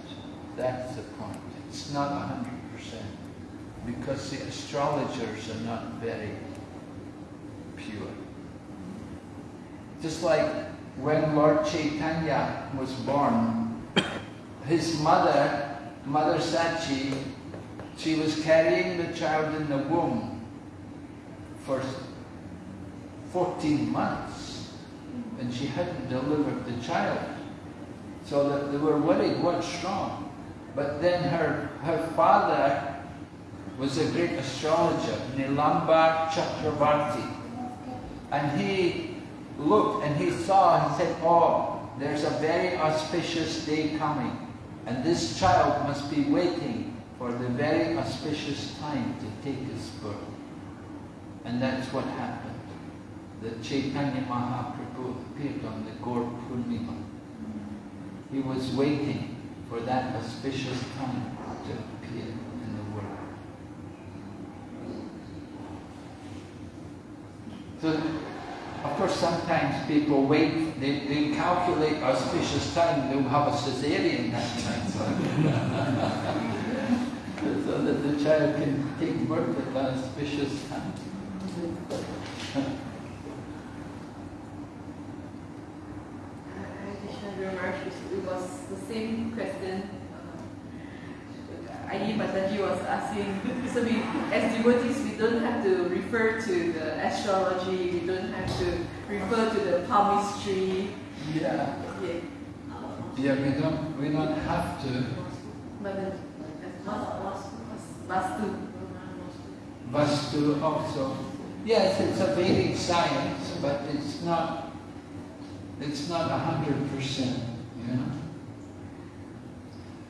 That's the point. It's not a hundred percent. Because the astrologers are not very pure. Just like when Lord Chaitanya was born, his mother, Mother Sachi, she was carrying the child in the womb for 14 months and she hadn't delivered the child. So that they were worried, what's wrong? But then her, her father was a great astrologer, Nilambara Chakravarti. And he looked and he saw and said, oh, there's a very auspicious day coming. And this child must be waiting for the very auspicious time to take his birth. And that's what happened. The Chaitanya Mahaprabhu appeared on the Gaur Purnima. He was waiting for that auspicious time to appear in the world. So, of course, sometimes people wait, they, they calculate auspicious time, they'll have a cesarean that time. so that the child can take birth at the auspicious time. It was the same question. Uh, Ayi Mataji was asking. So we, as devotees, we don't have to refer to the astrology. We don't have to refer to the palmistry. Yeah. Yeah. Yeah, we don't, we don't have to. Vastu. Vastu also. Yes, it's a Vedic science, but it's not, it's not a hundred percent, you know.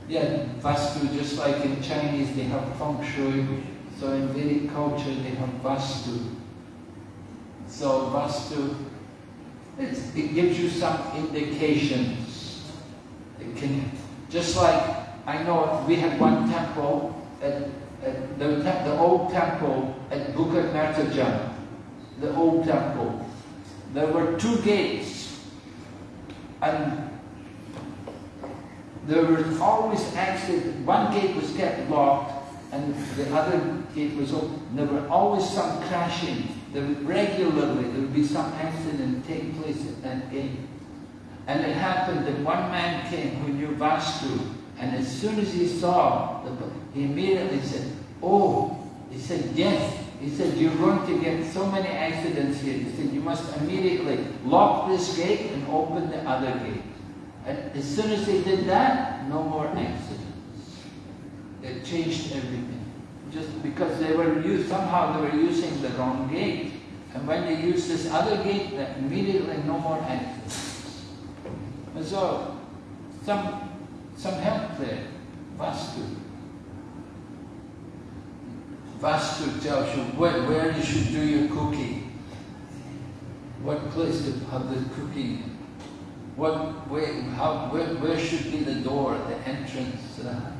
Yeah, Vastu, just like in Chinese they have Feng Shui, so in Vedic culture they have Vastu. So Vastu, it gives you some indications. It can, just like, I know we had one temple at at the, the old temple at Bukit Mertajam, the old temple, there were two gates, and there was always accident. One gate was kept locked, and the other gate was open. There were always some crashing. There regularly there would be some accident take place at that gate. And it happened that one man came who knew Vastu, and as soon as he saw, the, he immediately said, oh, he said, yes. He said, you're going to get so many accidents here. He said, you must immediately lock this gate and open the other gate. And as soon as they did that, no more accidents. It changed everything. Just because they were used, somehow they were using the wrong gate. And when they use this other gate, then immediately no more accidents. And so, some, some help there. Vastu. Vastu tells you where, where you should do your cooking. What place to have the cooking. What, where, how, where, where should be the door, the entrance. Uh,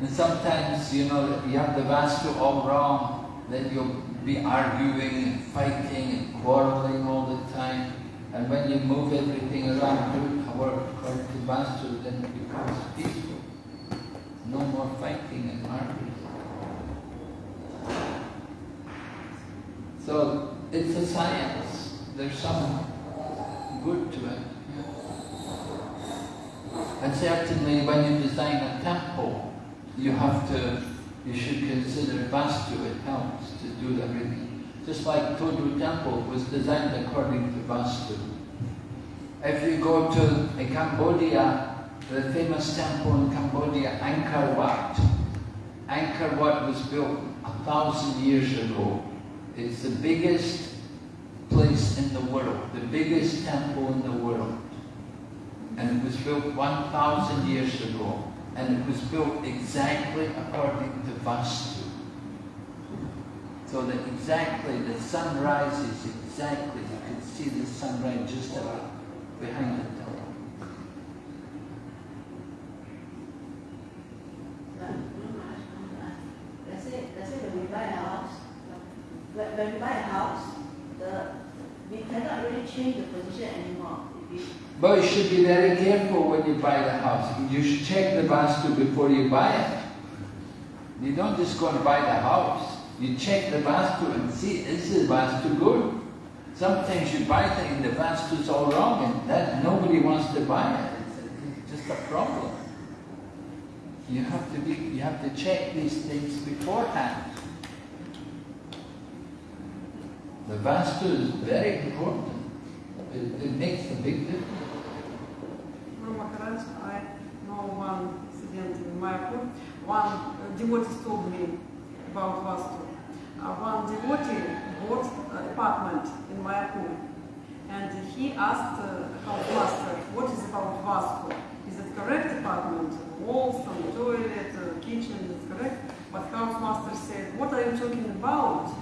and sometimes, you know, you have the Vastu all wrong, then you'll be arguing and fighting and quarreling all the time. And when you move everything around, do it according to Vastu, then it becomes peaceful. No more fighting and arguing. So it's a science. There's some good to it. And certainly when you design a temple, you have to, you should consider Vastu, it helps to do everything. Just like Todu Temple was designed according to Vastu. If you go to Cambodia, the famous temple in Cambodia, Angkor Wat. Angkor Wat was built a thousand years ago. It's the biggest place in the world, the biggest temple in the world. And it was built 1,000 years ago. And it was built exactly according to Vastu. So that exactly the sun rises exactly, you can see the sunrise just about behind the door. Let's say, let's when we buy a house, when, we buy a house, the, we cannot really change the position anymore. But you should be very careful when you buy the house. You should check the Vastu before you buy it. You don't just go and buy the house. You check the Vastu and see, is the Vastu good? Sometimes you buy things, and the Vastu's all wrong and that nobody wants to buy it. It's, it's just a problem. You have to be, you have to check these things beforehand. The Vastu is very important. It, it makes a big difference. Maharaj, I know one incident in my Mayapur. One devotee told me about Vastu. Uh, one devotee bought an apartment in Mayapur and he asked uh, master, what is about Vastu? Is it correct apartment? Walls, some toilet, uh, kitchen, is correct? But house master said, what are you talking about?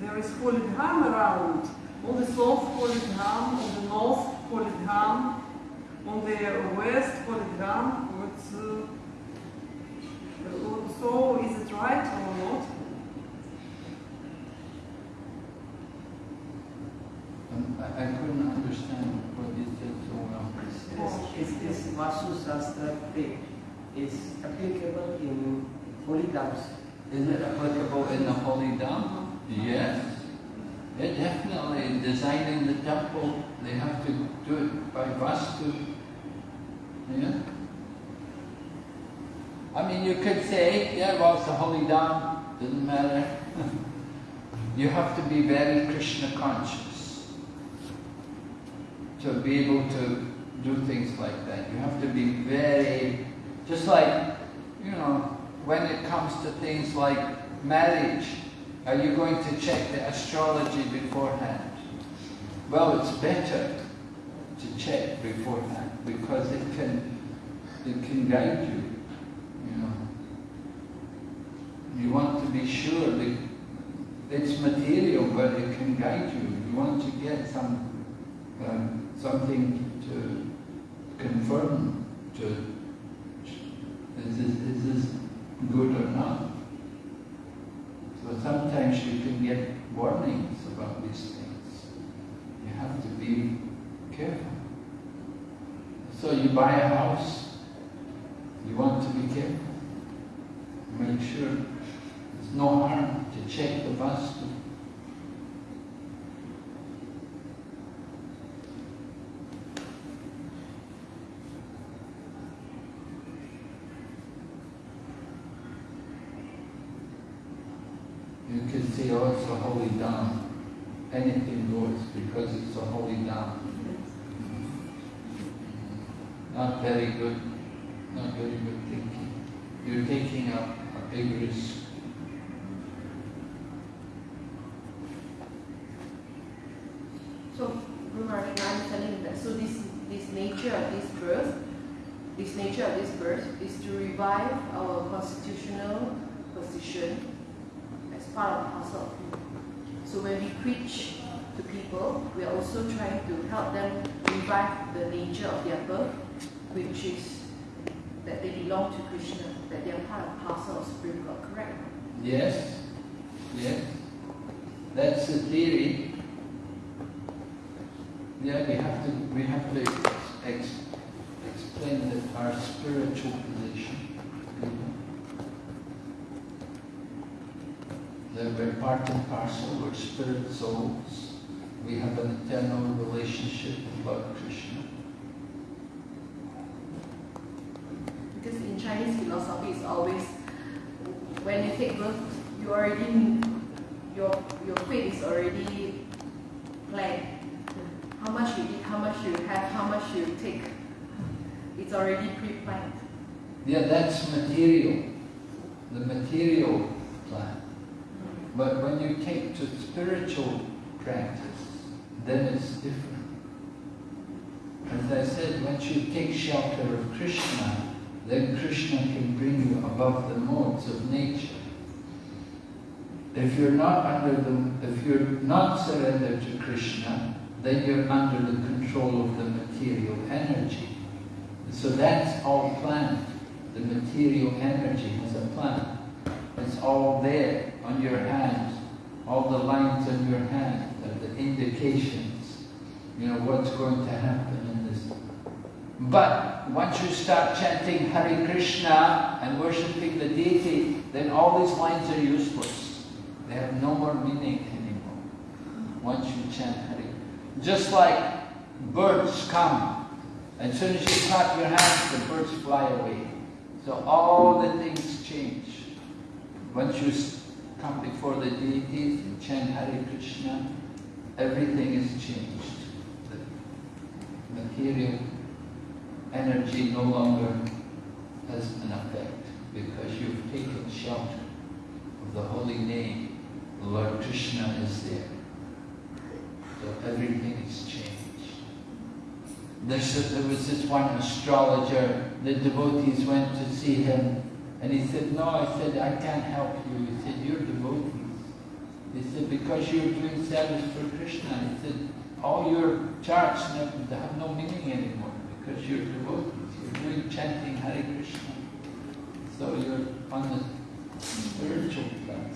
There is holy dham around. All the south, holy dham, all the north, holy dham, on the west, holy dham. Uh, uh, so is it right or not? Um, I, I couldn't understand what you said so well. Is this Vastu Shastra faith is applicable in holy dhams? Is it applicable in the Holy Dham? Yes. Yeah, definitely. In designing the temple, they have to do it by Vastu. Yeah. I mean, you could say, yeah, well, it's the Holy Dham, doesn't matter. you have to be very Krishna conscious to be able to do things like that. You have to be very, just like, you know, when it comes to things like marriage, are you going to check the astrology beforehand? Well, it's better to check beforehand because it can, it can guide you, you know. You want to be sure that it's material, but it can guide you. You want to get some, um, something to confirm to, is this, is this good or not? So sometimes you can get warnings about these things. You have to be careful. So you buy a house, you want to be careful. Make sure there's no harm to check the vastu. You can see, oh, it's a holy dham. Anything goes because it's a holy dham. Not very good, not very good thinking. You're taking a, a big risk. So, understanding is that so this this nature of this birth, this nature of this birth is to revive our constitutional position as part of parcel. So when we preach to people, we are also trying to help them revive the nature of their birth, which is that they belong to Krishna, that they are part and parcel of Supreme God, correct? Yes, yes. That's the theory. Yeah, we have to we have to ex- explain that our spiritual position. That we're part and parcel, we're spirit souls. We have an eternal relationship with Lord Krishna. Because in Chinese philosophy, it's always when you take birth, you already your your fate is already planned. How much you eat, how much you have, how much you take, it's already pre-planned. Yeah, that's material, the material plan. But when you take to spiritual practice, then it's different. As I said, once you take shelter of Krishna, then Krishna can bring you above the modes of nature. If you're not under the, if you're not surrendered to Krishna, then you're under the control of the material energy. So that's all planned. The material energy is a plan. It's all there on your hand. All the lines on your hand indications, you know, what's going to happen in this. But once you start chanting Hare Krishna and worshipping the deity, then all these lines are useless. They have no more meaning anymore. Once you chant Hare. Just like birds come, as soon as you clap your hands, the birds fly away. So all the things change. Once you come before the deities and chant Hare Krishna, everything is changed. The material energy no longer has an effect because you've taken shelter of the holy name. Lord Krishna is there. So everything is changed. There's, there was this one astrologer, the devotees went to see him, and he said, no, I said, I can't help you. He said, you're devotees. He said, because you're doing service for Krishna. He said, all your charts have no meaning anymore because you're devotees. You're doing chanting Hare Krishna. So you're on the spiritual plan.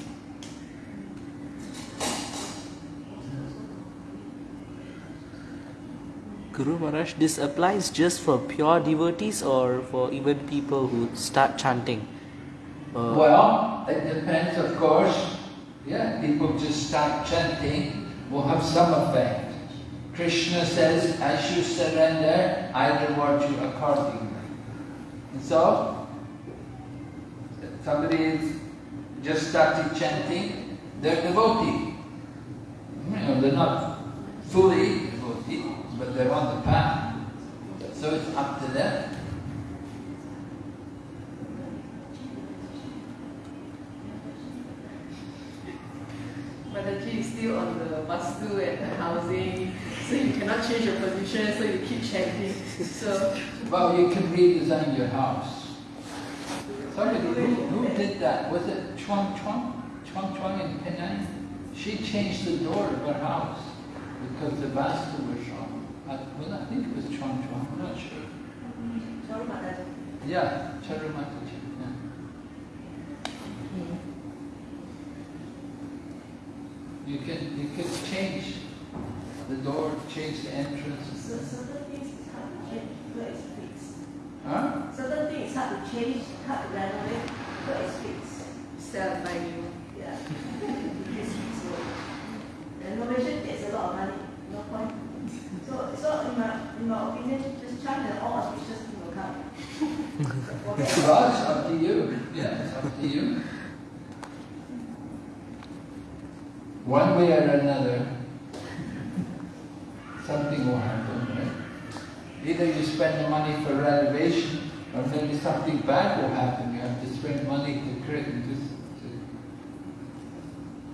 Guru Maharaj, this applies just for pure devotees or for even people who start chanting? Uh, Well, it depends, of course. Yeah, people just start chanting will have some effect. Krishna says, as you surrender, I reward you accordingly. And so, somebody just started chanting, they're devotee. You know, they're not fully devotee, but they're on the path. So it's up to them. Mataji is still on the vastu and the housing, so you cannot change your position, so you keep changing. So Well, you can redesign your house. Somebody, who, who did that? Was it Chuang Chuang? Chuang Chuang in Penang? She changed the door of her house because the vastu was wrong. I, well, I think it was Chuang Chuang, I'm not sure. Mm-hmm. Sorry about that. Yeah, Charumataji. Yeah. You can you can change the door, change the entrance. So certain things is hard to change, because it's fixed. Huh? Certain things is hard to change, hard to renovate, because it's fixed. sell by you. Yeah. It's fixed. So Renovation takes a lot of money, no point. So, so in my, in my opinion, just chant and all auspicious things will come. Forget it. Up to you. Yeah, it's up to you. One way or another, something will happen, right? Either you spend the money for renovation, or maybe something bad will happen. You have to spend money to create, to, to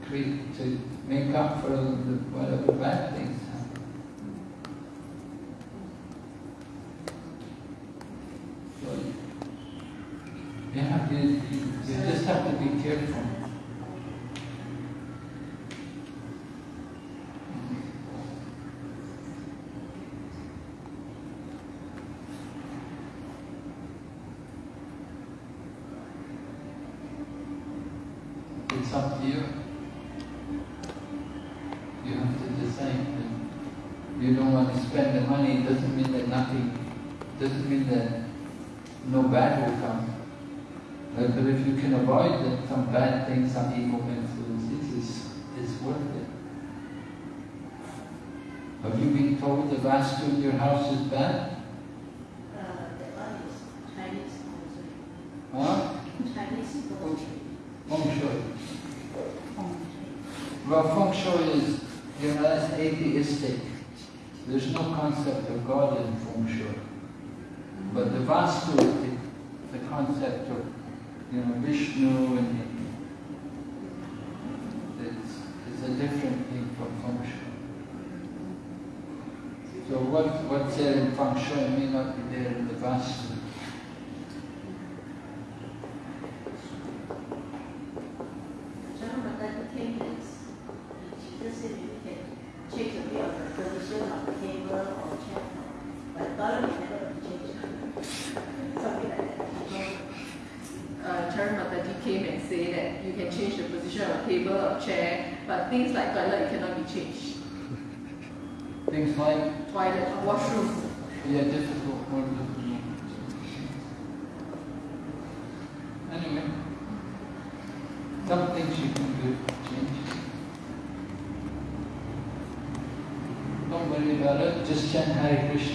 create, to make up for the, whatever bad things happen. So, you have to, you, you just have to be careful. It's up to you. You have to decide. And you don't want to spend the money, it doesn't mean that nothing, doesn't mean that no bad will come. Uh, But if you can avoid that some bad things, some evil influences, it's, it's worth it. Have you been told the vastu in your house is bad? Uh, that one is Chinese feng Huh? Chinese feng shui. Feng Shui. Well, Feng Shui is, you know, that's atheistic. There's no concept of God in Feng Shui. But the Vastu the, the concept of, you know, Vishnu and it's, it's a different thing from Feng Shui. Feng Shui may not be there in the Vastu. position of table or chair, but things like toilet cannot be changed. Things like, Toilet, washroom. yeah, difficult, more difficult. Anyway, some things you can do, change. Don't worry about just Hare Krishna.